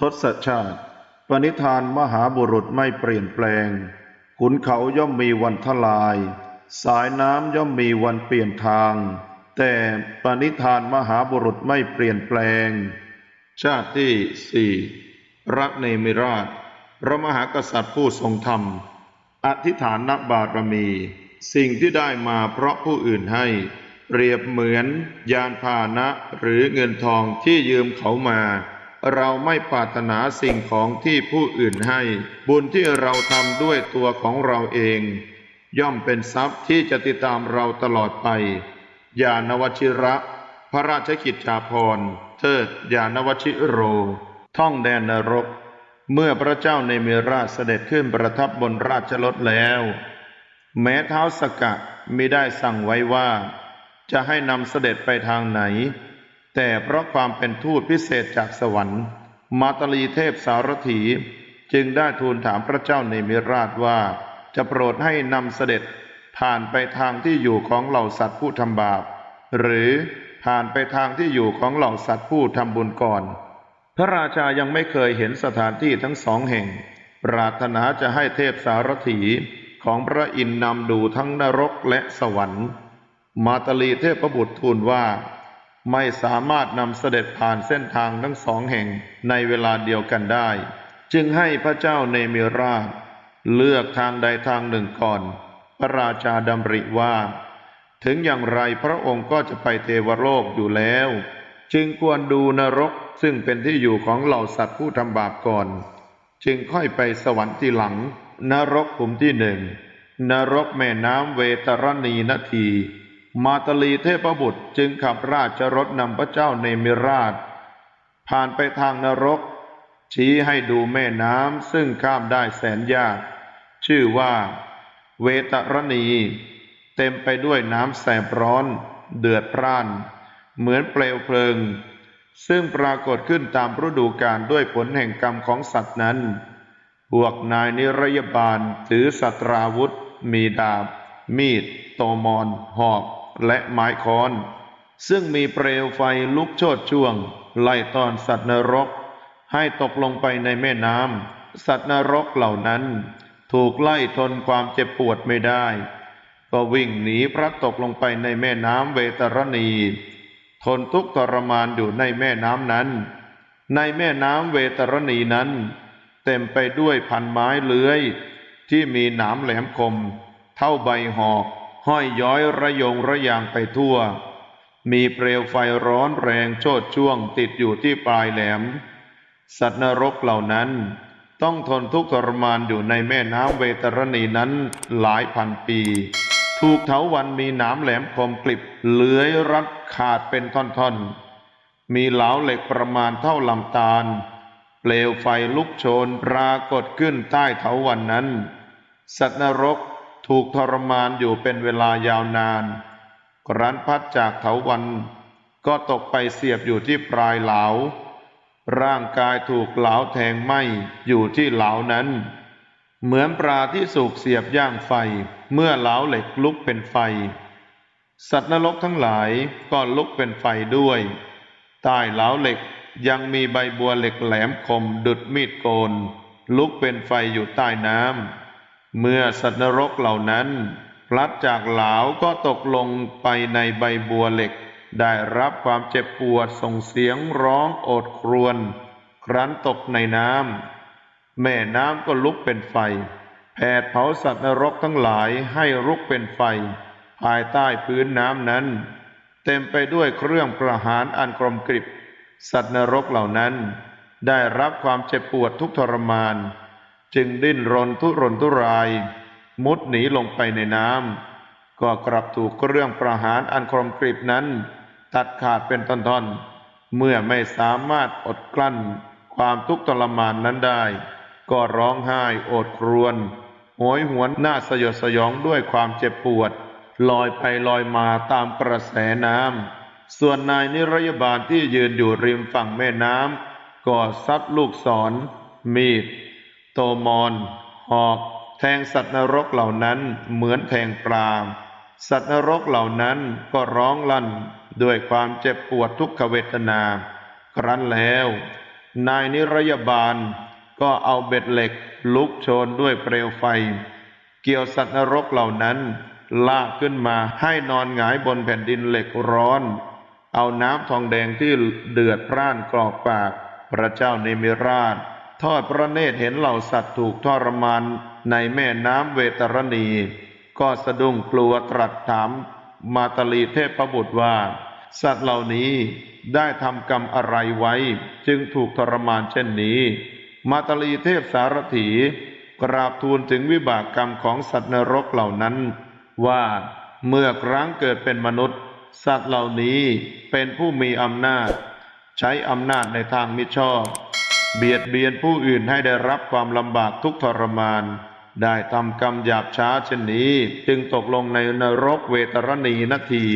ทศชาติ ปณิธานมหาบุรุษไม่เปลี่ยนแปลง ขุนเขาย่อมมีวันทลาย สายน้ำย่อมมีวันเปลี่ยนทาง แต่ปณิธานมหาบุรุษไม่เปลี่ยนแปลง ชาติที่สี่รักเนมิราช พระมหากษัตริย์ผู้ทรงธรรม อธิษฐานนบารมี สิ่งที่ได้มาเพราะผู้อื่นให้ เปรียบเหมือนยานพาหนะหรือเงินทองที่ยืมเขามา เราไม่ปรารถนาสิ่งของที่ผู้อื่นให้ บุญที่เราทำด้วยตัวของเราเอง ย่อมเป็นทรัพย์ที่จะติดตามเราตลอดไปยานวชิระ พระราชกิจจาภรณ์เทิดยานวชิโร ท่องแดนนรก เมื่อพระเจ้าในเมราชเสด็จขึ้นประทับบนราชรถแล้ว แม้เท้าสกะมิได้สั่งไว้ว่า จะให้นำเสด็จไปทางไหน แต่เพราะความเป็นทูตพิเศษจากสวรรค์ มาตลีเทพสารถีจึงได้ทูลถามพระเจ้าในมิราชว่า จะโปรดให้นำเสด็จผ่านไปทางที่อยู่ของเหล่าสัตว์ผู้ทำบาป หรือผ่านไปทางที่อยู่ของเหล่าสัตว์ผู้ทำบุญก่อน พระราชายังไม่เคยเห็นสถานที่ทั้งสองแห่ง ปรารถนาจะให้เทพสารถีของพระอินทร์นำดูทั้งนรกและสวรรค์ มาตลีเทพบุตรทูลว่า ไม่สามารถนำเสด็จผ่านเส้นทางทั้งสองแห่งในเวลาเดียวกันได้ จึงให้พระเจ้าเนมิราช เลือกทางใดทางหนึ่งก่อน พระราชาดำริว่า ถึงอย่างไรพระองค์ก็จะไปเทวโลกอยู่แล้ว จึงควรดูนรกซึ่งเป็นที่อยู่ของเหล่าสัตว์ผู้ทำบาปก่อน จึงค่อยไปสวรรค์ที่หลัง นรกขุมที่หนึ่งนรกแม่น้ำเวตรณีนาที มาตลีเทพบุตรจึงขับราชรถนำพระเจ้าเนมิราช ผ่านไปทางนรก ชี้ให้ดูแม่น้ำซึ่งข้ามได้แสนยาก ชื่อว่า เวตรณี เต็มไปด้วยน้ำแสบร้อน เดือดพร่าน เหมือนเปลวเพลิง ซึ่งปรากฏขึ้นตามฤดูกาลด้วยผลแห่งกรรมของสัตว์นั้นพวกนายนิรยบาลถือสัตราวุธ มีดาบ มีด โตมอน หอก และไม้ค้อน ซึ่งมีเปลวไฟลุกโชดช่วง ไล่ตอนสัตว์นรก ให้ตกลงไปในแม่น้ำสัตว์นรกเหล่านั้น ถูกไล่ทนความเจ็บปวดไม่ได้ ก็วิ่งหนีพลัดตกลงไปในแม่น้ำเวตรณี ทนทุกข์ทรมานอยู่ในแม่น้ำนั้น ในแม่น้ำเวตรณีนั้น เต็มไปด้วยพันไม้เลื้อย ที่มีหนามแหลมคม เท่าใบหอก ห้อยย้อยระยงระยางไปทั่ว มีเปลวไฟร้อนแรงโชดช่วงติดอยู่ที่ปลายแหลม สัตว์นรกเหล่านั้น ต้องทนทุกข์ทรมานอยู่ในแม่น้ำเวตรณีนั้นหลายพันปี ถูกเถาวันมีหนามแหลมคมกลิบเลื้อยรัดขาดเป็นท่อนๆ มีเหลาเหล็กประมาณเท่าลำตาล เปลวไฟลุกโชนปรากฏขึ้นใต้เถาวันนั้น สัตว์นรก ถูกทรมานอยู่เป็นเวลายาวนานครั้นพัดจากเถาวันก็ตกไปเสียบอยู่ที่ปลายเหลา ร่างกายถูกเหลาแทงไหมอยู่ที่เหลานั้น เหมือนปลาที่สูกเสียบย่างไฟเมื่อเหลาเหล็กลุกเป็นไฟ สัตว์นรกทั้งหลายก็ลุกเป็นไฟด้วย ใต้เหลาเหล็กยังมีใบบัวเหล็กแหลมคมดุดมีดโกน ลุกเป็นไฟอยู่ใต้น้ำ เมื่อสัตว์นรกเหล่านั้นพลัดจากเหลาก็ตกลงไปในใบบัวเหล็ก ได้รับความเจ็บปวดส่งเสียงร้องโอดครวญครั้นตกในน้ำแม่น้ำก็ลุกเป็นไฟแผดเผาสัตว์นรกทั้งหลายให้ลุกเป็นไฟ ภายใต้พื้นน้ำนั้น เต็มไปด้วยเครื่องประหารอันกรมกริบ สัตว์นรกเหล่านั้น ได้รับความเจ็บปวดทุกทรมาน จึงดิ้นรนทุรนทุราย มุดหนีลงไปในน้ำก็กลับถูกเครื่องประหารอันกรมกริบนั้น ตัดขาดเป็นท่อนๆ เมื่อไม่สามารถอดกลั้น ความทุกข์ทรมานนั้นได้ ก็ร้องไห้โอดครวญโหยหวนหน้าสยดสยองด้วยความเจ็บปวด ลอยไปลอยมาตามกระแสน้ำส่วนนายนิรยบาลที่ยืนอยู่ริมฝั่งแม่น้ำก็ซัดลูกศร มีด โตมอน หอก แทงสัตว์นรกเหล่านั้นเหมือนแทงปลา สัตว์นรกเหล่านั้นก็ร้องลั่นด้วยความเจ็บปวดทุกขเวทนา ครั้นแล้ว นายนิรยบาลก็เอาเบ็ดเหล็กลุกโชนด้วยเปลวไฟ เกี่ยวสัตว์นรกเหล่านั้นลากขึ้นมาให้นอนหงายบนแผ่นดินเหล็กร้อน เอาน้ำทองแดงที่เดือดพร่านกรอกปาก พระเจ้าเนมิราช ทอดพระเนตรเห็นเหล่าสัตว์ถูกทรมานในแม่น้ำเวตรณี ก็สะดุ้งกลัวตรัสถามมาตลีเทพบุตรว่า สัตว์เหล่านี้ได้ทำกรรมอะไรไว้ จึงถูกทรมานเช่นนี้ มาตลีเทพสารถีกราบทูลถึงวิบากกรรมของสัตว์นรกเหล่านั้น ว่าเมื่อครั้งเกิดเป็นมนุษย์ สัตว์เหล่านี้เป็นผู้มีอำนาจ ใช้อำนาจในทางมิชอบ เบียดเบียนผู้อื่นให้ได้รับความลำบากทุกทรมาน ได้ทำกรรมหยาบช้าเช่นนี้ จึงตกลงในนรกเวตรณีนาที